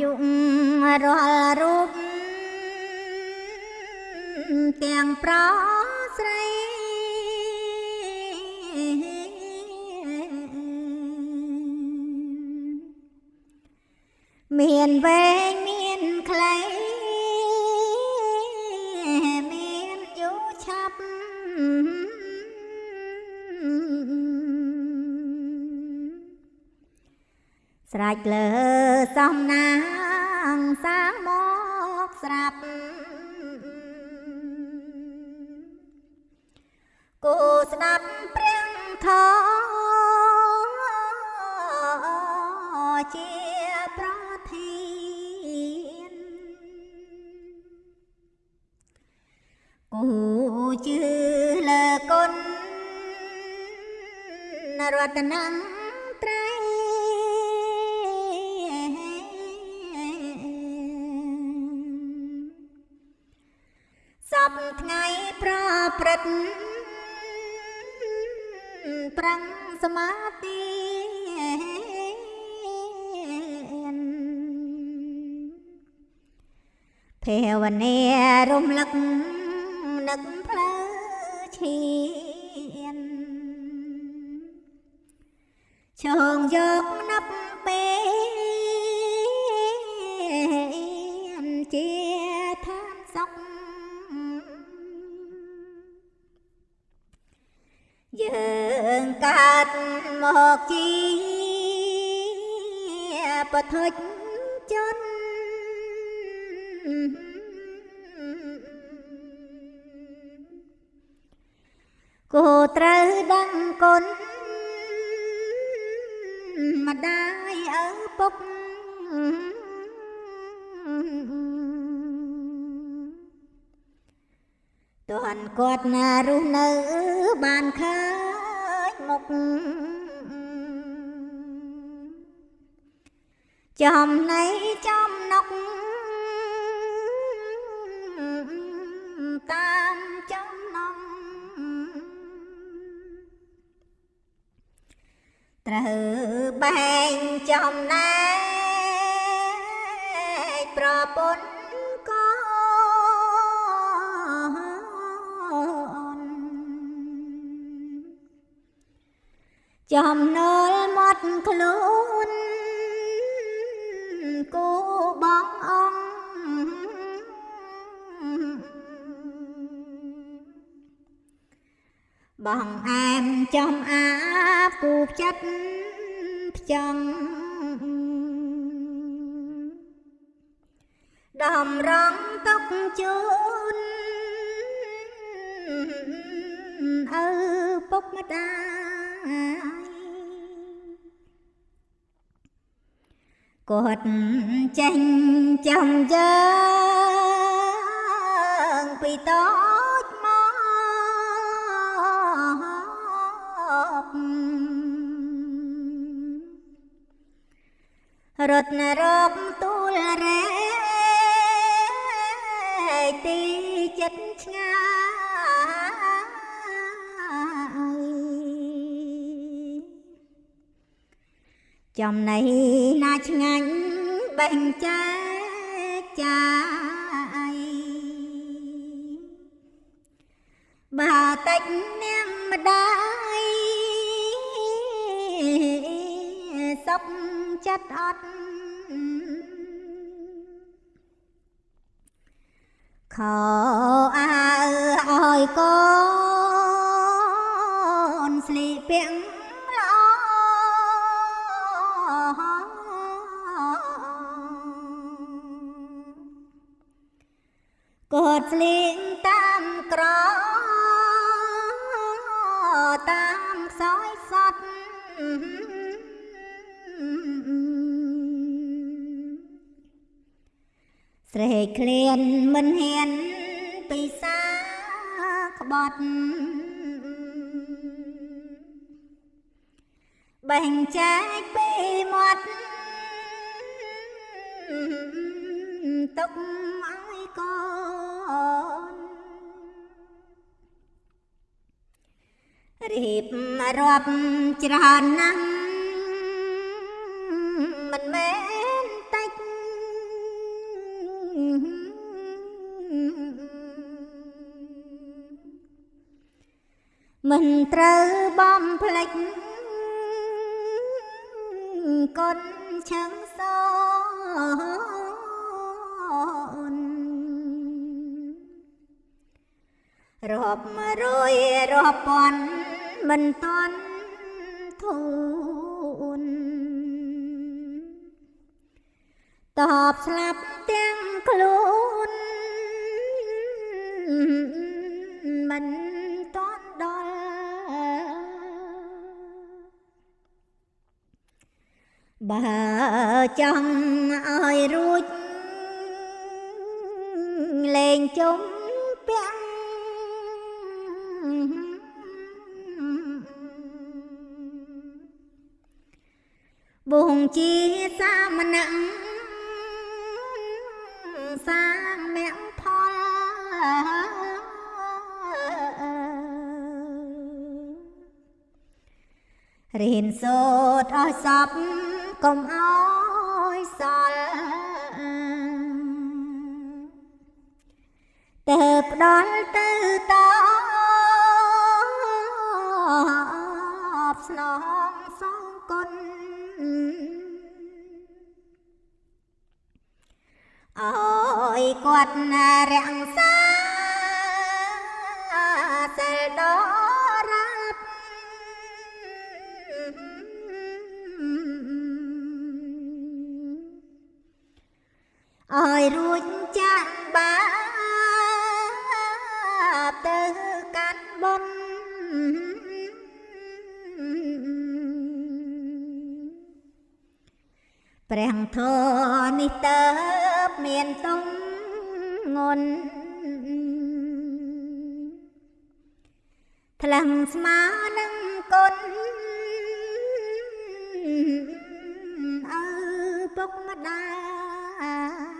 យុរាល់រូបទាំងប្រស្រីមានវែងមានខ្លីមានយូរឆាប់ ស្រេចលើសំណាងសាងមកស្រាប់គូស្ដាប់ព្រះធម៌ជាប្រធានគូជឿលើគុណរតន ប្រឹងសមាធិភាវនារំលឹកនឹកផ្លូវឈានឈងយកណាប់ពេលជា យើងកើតមកជាបធុជជនគោត្រូវដឹងគុណម្ដាយឪពុក តួនគាត់ណារស់នៅបានឃើញមុខចំណៃចំណុកតាមចំណងត្រូវបែងចំណែកប្រពន្ធ ចំណូលមាត់ខ្លួនគូបងអង្គបងអែមចំអាបគូផ្ចិតផ្ចង់ដំរងទុកជូនឪពុកម្ដាយ គាត់ចេញចំយើងពីតូចមករត់រកទូលរែកទីចិត្តឆ្ងាយ ចំណៃណាឆ្ងាញ់បែងចែកចាយបើតិចនាងម្ដាយសុខចិត្តអត់ខោអើឲ្យកូនស្លីពាក់ ស្រែកឃ្លានមិនហ៊ានពិសាក្បត់បែងចែកពីមាត់ទុកឲ្យកូនរៀបរាប់ច្រើនណាស់ មិនត្រូវបំភ្លេចកូនឆឹងសអូនរាប់រយរាប់ពាន់មិនតន់ធូនតបស្លាប់ទាំងខ្លួនមិនតន់ បើចង់ឲ្យរួចលេងជុំពាំងបងជាសាមណៈសាងមគ្គផលរៀនសូត្រឲ្យសព កុំឲ្យសល់ទៅផ្ដល់ទៅតបស្នងសងគុណអើយគាត់ណារាំងសាសិលដល់រាប់ ព្រះធរនេះតើបមានសុំងន់ថ្លឹងស្មើនឹងគុណឪពុកម្ដាយ